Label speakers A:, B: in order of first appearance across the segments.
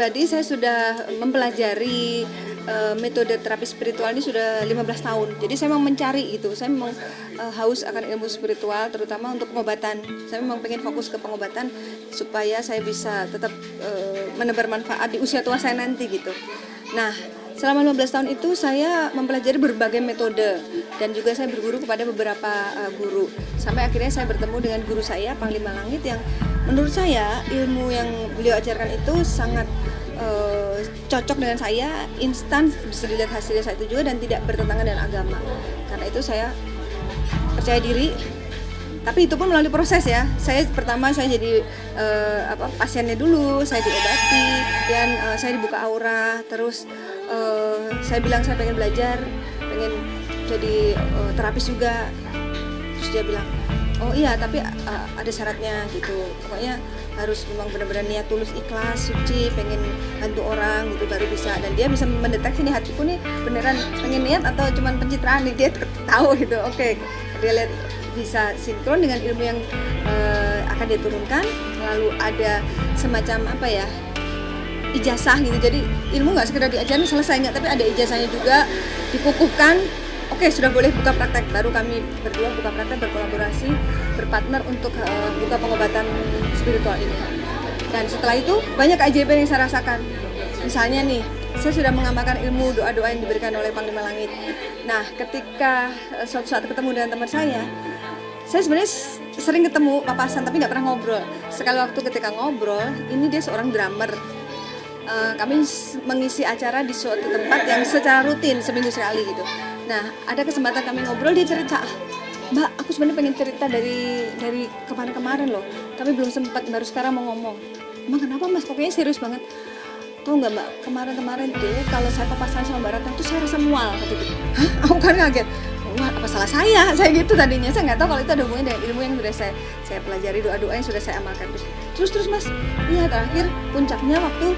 A: Pribadi saya sudah mempelajari uh, metode terapi spiritual ini sudah 15 tahun. Jadi saya memang mencari itu. Saya memang uh, haus akan ilmu spiritual terutama untuk pengobatan. Saya memang pengen fokus ke pengobatan supaya saya bisa tetap uh, menebar manfaat di usia tua saya nanti gitu. Nah, selama 15 tahun itu saya mempelajari berbagai metode dan juga saya berguru kepada beberapa guru. Sampai akhirnya saya bertemu dengan guru saya Panglima Langit yang menurut saya ilmu yang beliau ajarkan itu sangat uh, cocok dengan saya instan bisa dilihat hasilnya saya itu juga dan tidak bertentangan dengan agama. Karena itu saya percaya diri. Tapi itu pun melalui proses ya. Saya pertama saya jadi uh, apa pasiennya dulu saya diobati dan uh, saya dibuka aura terus uh, saya bilang saya pengen belajar pengen jadi uh, terapis juga. Terus dia bilang oh iya tapi uh, ada syaratnya gitu. Pokoknya harus memang benar-benar niat tulus ikhlas suci pengen bantu orang gitu baru bisa. Dan dia bisa mendeteksi nih hatiku nih beneran pengen niat atau cuman pencitraan nih dia tahu gitu. Oke okay. dia lihat bisa sinkron dengan ilmu yang uh, akan diturunkan lalu ada semacam apa ya ijazah gitu. Jadi ilmu nggak sekedar diajarin selesai nggak tapi ada ijazahnya juga dikukuhkan Oke, sudah boleh buka praktek. Baru kami berdua buka praktek berkolaborasi, berpartner untuk uh, buka pengobatan spiritual ini. Dan setelah itu banyak keajaiban yang saya rasakan. Misalnya nih, saya sudah mengamalkan ilmu doa-doa yang diberikan oleh Panglima Langit. Nah, ketika uh, suatu saat ketemu dengan teman saya, saya sebenarnya sering ketemu papasan tapi nggak pernah ngobrol. Sekali waktu ketika ngobrol, ini dia seorang drummer. Uh, kami mengisi acara di suatu tempat yang secara rutin seminggu sekali gitu Nah, ada kesempatan kami ngobrol dia cerita, Mbak, aku sebenarnya pengen cerita dari dari kemarin-kemarin loh, tapi belum sempat baru sekarang mau ngomong. Emang kenapa Mas? Kok kayaknya serius banget. Tahu nggak Mbak, kemarin-kemarin deh kalau saya papasan sama Mbak Ratna tuh saya rasa mual gitu. Hah? Aku kan kaget. Wah, apa salah saya? Saya gitu tadinya. Saya nggak tahu kalau itu ada hubungannya dengan ilmu yang sudah saya saya pelajari, doa-doa yang sudah saya amalkan. Terus terus, terus Mas, iya terakhir puncaknya waktu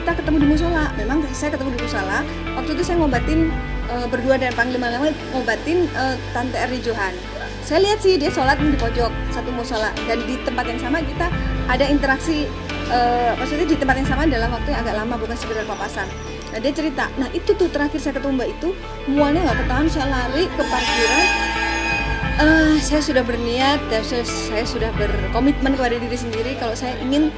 A: kita ketemu di musola. Memang saya ketemu di musola. Waktu itu saya ngobatin uh, berdua dan Panglima Langit ngobatin uh, Tante Erni Johan. Saya lihat sih dia sholat di pojok satu musola dan di tempat yang sama kita ada interaksi uh, maksudnya di tempat yang sama dalam waktu yang agak lama bukan sekedar papasan. Nah dia cerita, nah itu tuh terakhir saya ketemu mbak itu mualnya nggak ketahan, saya lari ke parkiran. Uh, saya sudah berniat dan saya sudah berkomitmen kepada diri sendiri kalau saya ingin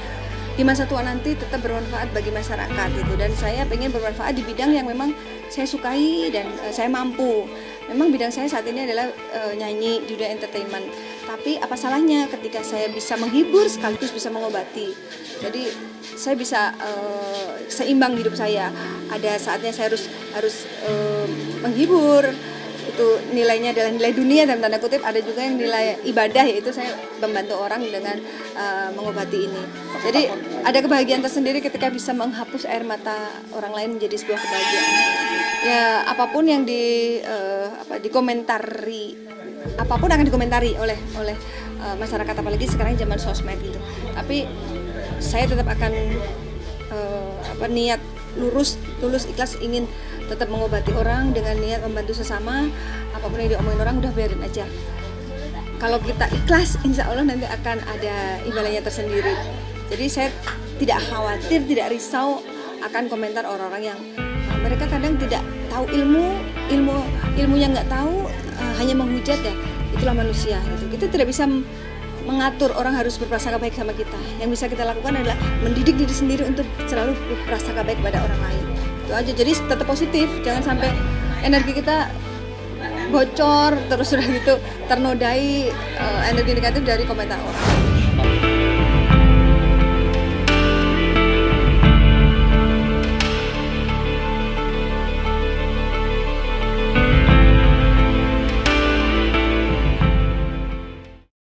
A: di masa tua nanti tetap bermanfaat bagi masyarakat itu dan saya pengen bermanfaat di bidang yang memang saya sukai dan uh, saya mampu. Memang bidang saya saat ini adalah uh, nyanyi di dunia entertainment. Tapi apa salahnya ketika saya bisa menghibur sekaligus bisa mengobati? Jadi saya bisa uh, seimbang hidup saya. Ada saatnya saya harus harus uh, menghibur itu nilainya adalah nilai dunia dalam tanda kutip. Ada juga yang nilai ibadah yaitu saya membantu orang dengan uh, mengobati ini. Jadi ada kebahagiaan tersendiri ketika bisa menghapus air mata orang lain menjadi sebuah kebahagiaan. Ya apa pun yang di uh, apa dikomentari apa pun akan dikomentari oleh oleh uh, masyarakat apalagi sekarang zaman sosmed gitu. Tapi saya tetap akan uh, apa niat lurus tulus ikhlas ingin tetap mengobati orang dengan niat membantu sesama apa pun yang diomongin orang udah biarin aja. Kalau kita ikhlas insya Allah nanti akan ada imbalannya tersendiri. Jadi saya tidak khawatir tidak risau akan komentar orang-orang yang uh, mereka kadang tidak tahu ilmu ilmu ilmunya nggak tahu uh, hanya menghujat ya. Itulah manusia gitu. Kita tidak bisa mengatur orang harus berprasangka baik sama kita. Yang bisa kita lakukan adalah mendidik diri sendiri untuk selalu berprasangka baik kepada orang lain. Itu aja. Jadi tetap positif, jangan sampai energi kita bocor terus sudah gitu ternodai uh, energi negatif dari komentar orang.